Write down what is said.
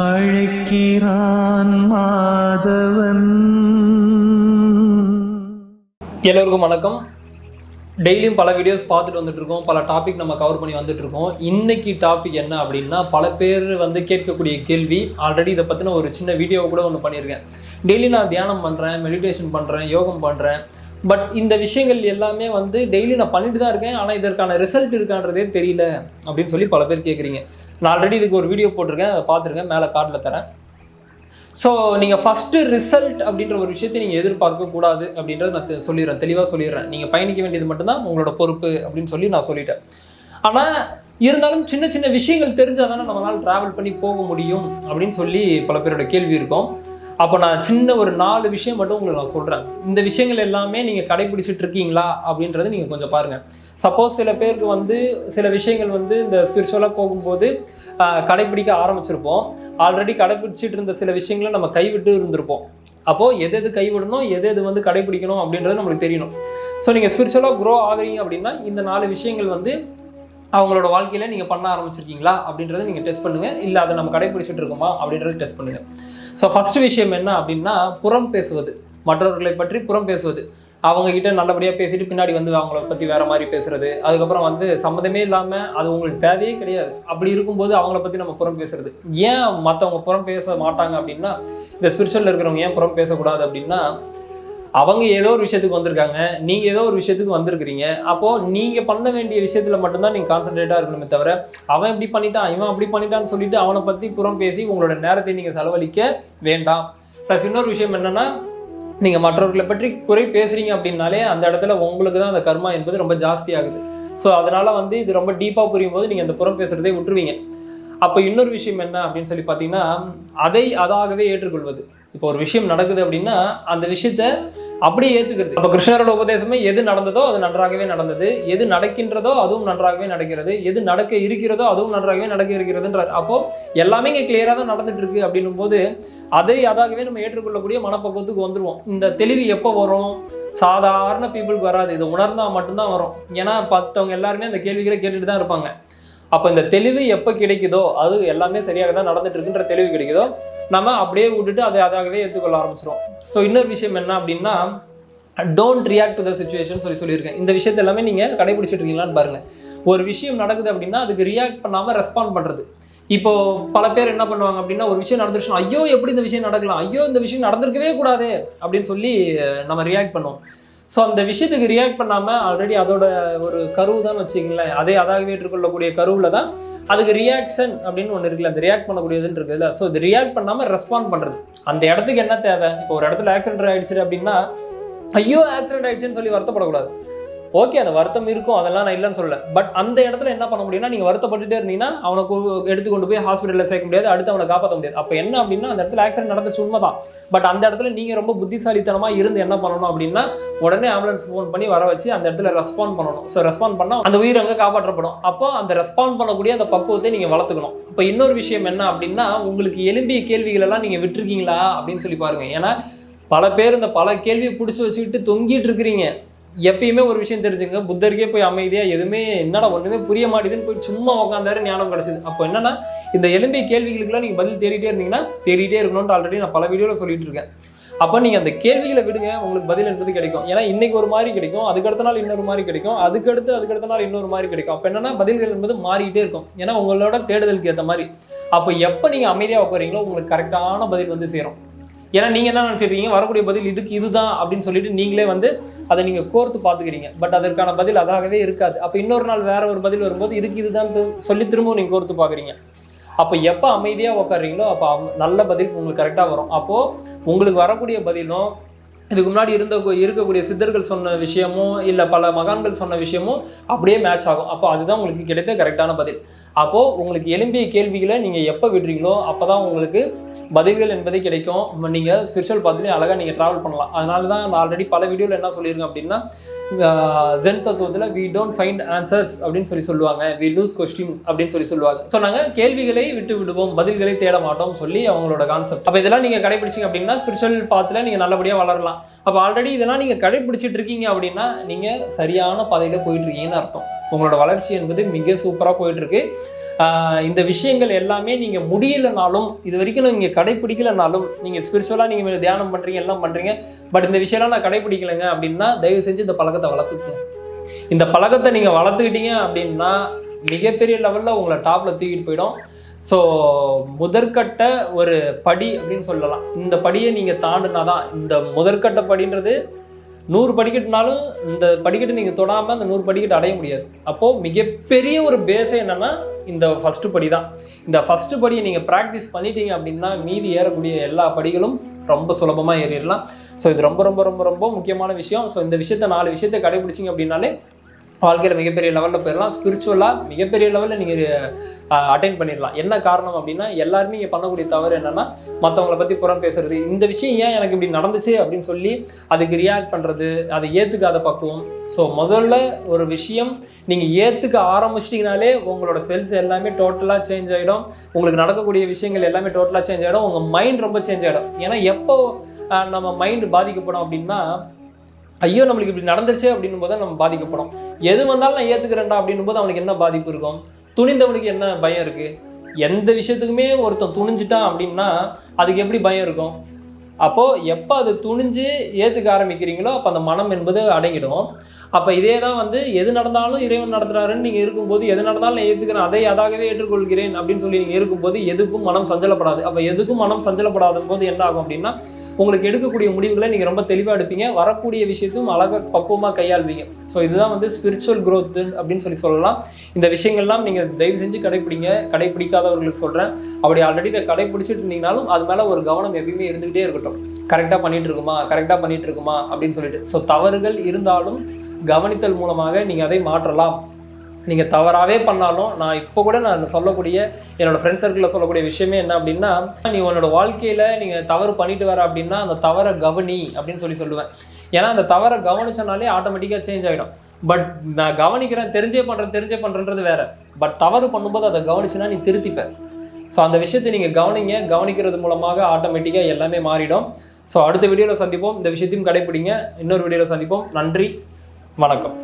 அழைக்கிறான் மாதவன். எல்லோருக்கும் வணக்கம். டெய்லியும் பல வீடியோஸ் பார்த்துட்டு வந்துட்டு இருக்கோம் பல டாபிக் நம்ம கவர் பண்ணி வந்துட்டு இருக்கோம் இன்னைக்கு டாபிக் என்ன அப்படின்னா பல பேர் வந்து கேட்கக்கூடிய கேள்வி. ஆல்ரெடி இதை பற்றின ஒரு சின்ன வீடியோ கூட ஒன்று பண்ணியிருக்கேன். டெய்லி நான் தியானம் பண்ணுறேன் மெடிடேஷன் பண்ணுறேன் யோகம் பண்ணுறேன் பட் இந்த விஷயங்கள் எல்லாமே வந்து டெய்லி நான் பண்ணிட்டு தான் இருக்கேன். ஆனால் இதற்கான ரிசல்ட் இருக்கான்றதே தெரியல அப்படின்னு சொல்லி பல பேர் கேட்குறீங்க நான் ஆல்ரெடி இதுக்கு ஒரு வீடியோ போட்டிருக்கேன் அதை பார்த்துருக்கேன் மேலே கார்டில் தரேன். ஸோ நீங்கள் ஃபஸ்ட்டு ரிசல்ட் அப்படின்ற ஒரு விஷயத்தை நீங்கள் எதிர்பார்க்க கூடாது அப்படின்றத நான் சொல்லிடுறேன் தெளிவாக சொல்லிடுறேன். நீங்கள் பயணிக்க வேண்டியது மட்டும்தான் உங்களோட பொறுப்பு அப்படின்னு சொல்லி நான் சொல்லிட்டேன். ஆனால் இருந்தாலும் சின்ன சின்ன விஷயங்கள் தெரிஞ்சால் தானே நம்மளால் ட்ராவல் பண்ணி போக முடியும் அப்படின்னு சொல்லி பல பேரோட கேள்வி இருக்கும். அப்போ நான் சின்ன ஒரு நாலு விஷயம் மட்டும் உங்களுக்கு நான் சொல்கிறேன் இந்த விஷயங்கள் எல்லாமே நீங்கள் கடைபிடிச்சிட்டு இருக்கீங்களா? அப்படின்றத நீங்கள் கொஞ்சம் பாருங்கள் சப்போஸ் சில பேருக்கு வந்து சில விஷயங்கள் வந்து இந்த ஸ்பிரிச்சுவலாக போகும்போது கடைப்பிடிக்க கடைபிடிக்க ஆரம்பிச்சிருப்போம். ஆல்ரெடி கடைபிடிச்சிட்டு இருந்த சில விஷயங்களை நம்ம கைவிட்டு இருந்திருப்போம். அப்போது எது எது கைவிடணும் எது எது வந்து கடைபிடிக்கணும் அப்படின்றது நம்மளுக்கு தெரியணும். ஸோ நீங்கள் ஸ்பிரிச்சுவலாக க்ரோ ஆகுறீங்க அப்படின்னா இந்த நாலு விஷயங்கள் வந்து அவங்களோட வாழ்க்கையில் நீங்கள் பண்ண ஆரம்பிச்சிருக்கீங்களா? அப்படின்றத நீங்கள் டெஸ்ட் பண்ணுங்கள் இல்லை அதை நம்ம கடைபிடிச்சிட்டு இருக்கோமா? அப்படின்றத டெஸ்ட் பண்ணுங்கள் ஸோ ஃபஸ்ட்டு விஷயம் என்ன அப்படின்னா புறம் பேசுவது. மற்றவர்களை பற்றி புறம் பேசுவது. அவங்கக்கிட்ட நல்லபடியாக பேசிட்டு பின்னாடி வந்து அவங்கள பற்றி வேறு மாதிரி பேசுறது. அதுக்கப்புறம் வந்து சம்மந்தமே இல்லாமல் அது உங்களுக்கு தேவையே கிடையாது. அப்படி இருக்கும்போது அவங்கள பற்றி நம்ம புறம் பேசுறது. ஏன் மற்றவங்க புறம் பேச மாட்டாங்க அப்படின்னா இந்த ஸ்பிரிச்சுவலில் இருக்கிறவங்க ஏன் புறம் பேசக்கூடாது அப்படின்னா அவங்க ஏதோ ஒரு விஷயத்துக்கு வந்திருக்காங்க. நீங்கள் ஏதோ ஒரு விஷயத்துக்கு வந்திருக்கிறீங்க. அப்போது நீங்கள் பண்ண வேண்டிய விஷயத்தில் மட்டும்தான் நீங்கள் கான்சன்ட்ரேட்டாக இருக்கணுமே தவிர அவன் இப்படி பண்ணிட்டான் இவன் அப்படி பண்ணிட்டான்னு சொல்லிட்டு அவனை பற்றி புறம் பேசி உங்களோட நேரத்தை நீங்கள் செலவழிக்க வேண்டாம். ப்ளஸ் இன்னொரு விஷயம் என்னென்னா நீங்கள் மற்றவர்களை பற்றி குறை பேசுகிறீங்க அப்படின்னாலே அந்த இடத்துல உங்களுக்கு தான் அந்த கர்மா என்பது ரொம்ப ஜாஸ்தி ஆகுது. ஸோ அதனால் வந்து இது ரொம்ப டீப்பாக புரியும் போது நீங்கள் அந்த புறம் பேசுகிறதே விட்டுருவீங்க. அப்போ இன்னொரு விஷயம் என்ன அப்படின்னு சொல்லி பார்த்தீங்கன்னா அதை அதாகவே ஏற்றுக்கொள்வது. இப்போ ஒரு விஷயம் நடக்குது அப்படின்னா அந்த விஷயத்த அப்படியே ஏற்றுக்கிறது அப்போ கிருஷ்ணரோட உபதேசமே எது நடந்ததோ அது நன்றாகவே நடந்தது. எது நடக்கின்றதோ அதுவும் நன்றாகவே நடக்கிறது. எது நடக்க இருக்கிறதோ அதுவும் நன்றாகவே நடக்க இருக்கிறதுன்றார். அப்போ எல்லாமே இங்கே கிளியராக தான் நடந்துட்டு இருக்கு அப்படின்னும் போது அதை அதாகவே நம்ம ஏற்றுக்கொள்ளக்கூடிய மனப்பக்குவத்துக்கு வந்துடுவோம் இந்த தெளிவு எப்போ வரும்? சாதாரண பீப்புளுக்கு வராது. இது உணர்ந்தால் மட்டும்தான் வரும். ஏன்னா பத்தவங்க எல்லாருமே அந்த கேள்விகளை கேட்டுட்டு தான் இருப்பாங்க. அப்போ இந்த தெளிவு எப்போ கிடைக்குதோ அது எல்லாமே சரியாக தான் நடந்துட்டு இருக்குன்ற தெளிவு கிடைக்குதோ நம்ம அப்படியே விட்டுட்டு அதை அதாகவே ஏற்றுக்கொள்ள ஆரம்பிச்சிடும் ஸோ இன்னொரு விஷயம் என்ன அப்படின்னா don't react to the situation சொல்லி சொல்லியிருக்கேன். இந்த விஷயத்தை எல்லாமே நீங்கள் கடைபிடிச்சிட்டு இருக்கீங்களான்னு பாருங்கள் ஒரு விஷயம் நடக்குது அப்படின்னா அதுக்கு ரியாக்ட் பண்ணாமல் ரெஸ்பாண்ட் பண்ணுறது இப்போ பல பேர் என்ன பண்ணுவாங்க அப்படின்னா ஒரு விஷயம் நடந்துருச்சுன்னா ஐயோ எப்படி இந்த விஷயம் நடக்கலாம்? ஐயோ இந்த விஷயம் நடந்திருக்கவே கூடாது அப்படின்னு சொல்லி நம்ம ரியாக்ட் பண்ணுவோம். ஸோ அந்த விஷயத்துக்கு ரியாக்ட் பண்ணாமல் ஆல்ரெடி அதோட ஒரு கருவு தான் வச்சுக்கிங்களேன். அதே அதாகவே ஏற்றுக்கொள்ளக்கூடிய கருவில் தான் அதுக்கு ரியாக்ஷன் அப்படின்னு ஒன்று இருக்குல்ல அந்த ரியாக்ட் பண்ணக்கூடியதுன்னு இருக்குல்ல. ஸோ இது ரியாக்ட் பண்ணாமல் ரெஸ்பாண்ட் பண்ணுறது அந்த இடத்துக்கு என்ன தேவை? இப்போ ஒரு இடத்துல ஆக்சிடென்ட் ஆகிடுச்சு அப்படின்னா ஐயோ ஆக்சிடென்ட் ஆயிடுச்சுன்னு சொல்லி வருத்தப்படக்கூடாது. ஓகே அந்த வருத்தம் இருக்கும் அதெல்லாம் நான் இல்லைன்னு சொல்லல. பட் அந்த இடத்துல என்ன பண்ண முடியும்னா நீங்கள் வருத்தப்பட்டுட்டே இருந்தீங்கன்னா அவனை எடுத்து கொண்டு போய் ஹாஸ்பிட்டலில் சேர்க்க முடியாது அடுத்து அவனை காப்பாற்ற முடியாது. அப்போ என்ன அப்படின்னா அந்த இடத்துல ஆக்சிடென்ட் நடந்துச்சு உண்மைதான். பட் அந்த இடத்துல நீங்கள் ரொம்ப புத்திசாலித்தனமாக இருந்து என்ன பண்ணணும் அப்படின்னா உடனே ஆம்புலன்ஸ் ஃபோன் பண்ணி வர வச்சு அந்த இடத்துல ரெஸ்பாண்ட் பண்ணணும். ஸோ ரெஸ்பாண்ட் பண்ணால் அந்த உயிர் அங்கே காப்பாற்றப்படும். அப்போ அந்த ரெஸ்பாண்ட் பண்ணக்கூடிய அந்த பக்குவத்தை நீங்கள் வளர்த்துக்கணும். இப்போ இன்னொரு விஷயம் என்ன அப்படின்னா உங்களுக்கு எலும்பிய கேள்விகள் எல்லாம் நீங்கள் விட்டுருக்கீங்களா அப்படின்னு சொல்லி பாருங்கள் ஏன்னா பல பேர் இந்த பல கேள்வியை பிடிச்சி வச்சுக்கிட்டு தொங்கிட்டு இருக்கிறீங்க. எப்பயுமே ஒரு விஷயம் தெரிஞ்சுங்க புத்தருக்கே போய் அமைதியாக எதுவுமே என்னடா ஒன்றுமே புரிய மாட்டேதுன்னு போய் சும்மா உட்காந்தாரு ஞானம் கிடச்சிது. அப்போ என்னன்னா இந்த எலும்பிய கேள்விகளுக்குலாம் நீங்கள் பதில் தேடிட்டே இருந்தீங்கன்னா தேடிட்டே இருக்கணும்னு ஆல்ரெடி நான் பல வீடியோவில் சொல்லிட்டு இருக்கேன். அப்போ நீங்கள் அந்த கேள்விகளை விடுங்க உங்களுக்கு பதில் என்பது கிடைக்கும். ஏன்னா இன்னைக்கு ஒரு மாதிரி கிடைக்கும் அதுக்கடுத்த நாள் இன்னொரு மாதிரி கிடைக்கும் அதுக்கடுத்து அதுக்கடுத்த நாள் இன்னொரு மாதிரி கிடைக்கும். அப்போ என்னன்னா பதில்கள் என்பது மாறிக்கிட்டே இருக்கும். ஏன்னா உங்களோட தேடுதலுக்கு ஏற்ற மாதிரி. அப்போ எப்போ நீங்கள் அமைதியாக உட்காரீங்களோ உங்களுக்கு கரெக்டான பதில் வந்து சேரும். ஏன்னா நீங்கள் என்ன நினச்சிருக்கீங்க? வரக்கூடிய பதில் இதுக்கு இதுதான் அப்படின்னு சொல்லிட்டு நீங்களே வந்து அதை நீங்கள் கோர்த்து பார்த்துக்கிறீங்க. பட் அதற்கான பதில் அதாகவே இருக்காது. அப்போ இன்னொரு நாள் வேற ஒரு பதில் வரும்போது இதுக்கு இதுதான் சொல்லி திரும்பவும் நீங்கள் கோர்த்து பார்க்குறீங்க. அப்போ எப்போ அமைதியாக உட்காருறீங்களோ அப்போ நல்ல பதில் உங்களுக்கு கரெக்டாக வரும். அப்போது உங்களுக்கு வரக்கூடிய பதிலும் இதுக்கு முன்னாடி இருந்த இருக்கக்கூடிய சித்தர்கள் சொன்ன விஷயமும் இல்லை பல மகான்கள் சொன்ன விஷயமும் அப்படியே மேட்ச் ஆகும். அப்போ அதுதான் உங்களுக்கு கிடைத்த கரெக்டான பதில். அப்போது உங்களுக்கு எலும்பிய கேள்விகளை நீங்கள் எப்போ விடுறீங்களோ அப்போ தான் உங்களுக்கு பதில்கள் என்பது கிடைக்கும். நீங்கள் ஸ்பிரிச்சுவல் பார்த்துலேயும் அழகாக நீங்கள் ட்ராவல் பண்ணலாம். அதனால தான் நான் ஆல்ரெடி பல வீடியோவில் என்ன சொல்லியிருக்கேன் அப்படின்னா ஜென் தத்துவத்தில் வி டோன்ட் ஃபைண்ட் ஆன்சர்ஸ் அப்படின்னு சொல்லி சொல்லுவாங்க. வி லூஸ் கொஸ்டின் அப்படின்னு சொல்லி சொல்லுவாங்க. ஸோ நாங்கள் கேள்விகளை விட்டு விடுவோம். பதில்களை தேட மாட்டோம் சொல்லி அவங்களோட கான்செப்ட் அப்போ இதெல்லாம் நீங்கள் கடைபிடிச்சிங்க அப்படின்னா ஸ்பிரிச்சுவல் பாத்தில் நீங்கள் நல்லபடியாக வளரலாம். அப்போ ஆல்ரெடி இதெல்லாம் நீங்கள் கடைபிடிச்சிட்டு இருக்கீங்க அப்படின்னா நீங்கள் சரியான பாதையில் போயிட்டு இருக்கீங்கன்னு அர்த்தம். உங்களோட வளர்ச்சி என்பது மிக சூப்பராக போயிட்டுருக்கு. இந்த விஷயங்கள் எல்லாமே நீங்கள் முடியலனாலும் இது வரைக்கும் நீங்கள் கடைப்பிடிக்கலனாலும் நீங்கள் ஸ்பிரிச்சுவலாக நீங்கள் தியானம் பண்ணுறீங்க எல்லாம் பண்ணுறீங்க பட் இந்த விஷயம்லாம் நான் கடைப்பிடிக்கலைங்க அப்படின்னா தயவு செஞ்சு இந்த பழக்கத்தை வளர்த்துக்குங்க. இந்த பழக்கத்தை நீங்கள் வளர்த்துக்கிட்டீங்க அப்படின்னா மிகப்பெரிய லெவலில் உங்களை டாப்பில் தூக்கிட்டு போயிடும். ஸோ முதற்கட்ட ஒரு படி அப்படின்னு சொல்லலாம். இந்த படியை நீங்கள் தாண்டினா தான் இந்த முதற்கட்ட படின்றது நூறு படிக்கட்டுனாலும் இந்த படிக்கட்டு நீங்கள் தொடாமல் அந்த நூறு படிக்கட்டு அடைய முடியாது. அப்போது மிகப்பெரிய ஒரு பேஸே என்னென்னா இந்த ஃபஸ்ட்டு படி தான் இந்த ஃபஸ்ட்டு படியை நீங்கள் ப்ராக்டிஸ் பண்ணிட்டீங்க அப்படின்னா மீதி ஏறக்கூடிய எல்லா படிகளும் ரொம்ப சுலபமாக ஏறிடலாம். ஸோ இது ரொம்ப ரொம்ப ரொம்ப ரொம்ப முக்கியமான விஷயம். ஸோ இந்த விஷயத்த நாலு விஷயத்தை கடைபிடிச்சிங்க அப்படின்னாலே வாழ்க்கையில் மிகப்பெரிய லெவலில் போயிடலாம் ஸ்பிரிச்சுவலாக மிகப்பெரிய லெவலில் நீங்கள் அட்டைன் பண்ணிடலாம் என்ன காரணம் அப்படின்னா எல்லாருமே இங்கே பண்ணக்கூடிய தவறு என்னென்னா மற்றவங்கள பற்றி புறம் பேசுறது. இந்த விஷயம் ஏன் எனக்கு இப்படி நடந்துச்சு அப்படின்னு சொல்லி அதுக்கு ரியாக்ட் பண்ணுறது அதை ஏற்றுக்காத பக்குவம். ஸோ முதல்ல ஒரு விஷயம் நீங்கள் ஏற்றுக்க ஆரம்பிச்சிட்டிங்கனாலே உங்களோட செல்ஸ் எல்லாமே டோட்டலாக சேஞ்ச் ஆகிடும் உங்களுக்கு நடக்கக்கூடிய விஷயங்கள் எல்லாமே டோட்டலாக சேஞ்ச் ஆகிடும் உங்கள் மைண்ட் ரொம்ப சேஞ்ச் ஆகிடும் ஏன்னா எப்போ நம்ம மைண்டு பாதிக்கப்படும் அப்படின்னா ஐயோ நம்மளுக்கு இப்படி நடந்துருச்சே அப்படின்னும் போது நம்ம பாதிக்கப்படும். எது வந்தாலும் நான் ஏற்றுக்கிறேன்டா அப்படின்னும் போது அவனுக்கு என்ன பாதிப்பு இருக்கும்? துணிந்தவனுக்கு என்ன பயம் இருக்குது எந்த விஷயத்துக்குமே ஒருத்தன் துணிஞ்சிட்டான் அப்படின்னா அதுக்கு எப்படி பயம் இருக்கும்? அப்போது எப்போ அது துணிஞ்சு ஏற்றுக்க ஆரம்பிக்கிறீங்களோ அப்போ அந்த மனம் என்பது அடங்கிடும். அப்போ இதே தான் வந்து எது நடந்தாலும் இறைவன் நடத்துகிறாருன்னு நீங்கள் இருக்கும்போது எது நடந்தாலும் நான் ஏற்றுக்கிறேன் அதை அதாகவே ஏற்றுக்கொள்கிறேன் அப்படின்னு சொல்லி நீங்கள் இருக்கும்போது எதுக்கும் மனம் சஞ்சலப்படாது. அப்போ எதுக்கும் மனம் சஞ்சலப்படாத போது என்ன ஆகும் அப்படின்னா உங்களுக்கு எடுக்கக்கூடிய முடிவுகளை நீங்கள் ரொம்ப தெளிவாக எடுப்பீங்க. வரக்கூடிய விஷயத்தையும் அழகாக பக்குவமாக கையாள்வீங்க. ஸோ இதுதான் வந்து ஸ்பிரிச்சுவல் க்ரோத்து அப்படின்னு சொல்லி சொல்லலாம். இந்த விஷயங்கள்லாம் நீங்கள் தயவு செஞ்சு கடைப்பிடிங்க. கடைப்பிடிக்காதவர்களுக்கு சொல்கிறேன் அப்படி ஆல்ரெடி இதை கடைப்பிடிச்சிட்டு இருந்தீங்கனாலும் அது மேலே ஒரு கவனம் எப்பயுமே இருந்துகிட்டே இருக்கட்டும். கரெக்டாக பண்ணிகிட்டு இருக்குமா? கரெக்டாக பண்ணிகிட்டு இருக்குமா? அப்படின்னு சொல்லிட்டு. ஸோ தவறுகள் இருந்தாலும் கவனித்தல் மூலமாக நீங்கள் அதை மாற்றலாம். நீங்கள் தவறாகவே பண்ணாலும் நான் இப்போ கூட நான் சொல்லக்கூடிய என்னோடய ஃப்ரெண்ட் சர்க்கிளில் சொல்லக்கூடிய விஷயமே என்ன அப்படின்னா நீ உன்னோட வாழ்க்கையில் நீங்கள் தவறு பண்ணிட்டு வர அப்படின்னா அந்த தவறை கவனி அப்படின்னு சொல்லி சொல்லுவேன். ஏன்னா அந்த தவறை கவனிச்சனாலே ஆட்டோமேட்டிக்காக சேஞ்ச் ஆகிடும் பட் நான் கவனிக்கிறேன் தெரிஞ்சே பண்ணுறேன் தெரிஞ்சே பண்ணுறன்றது வேறு. பட் தவறு பண்ணும்போது அதை கவனிச்சுன்னா நீ திருத்திப்ப. ஸோ அந்த விஷயத்தை நீங்கள் கவனிங்க. கவனிக்கிறது மூலமாக ஆட்டோமேட்டிக்காக எல்லாமே மாறிடும். ஸோ அடுத்த வீடியோவில் சந்திப்போம். இந்த விஷயத்தையும் கடைப்பிடிங்க. இன்னொரு வீடியோவில் சந்திப்போம். நன்றி. வணக்கம்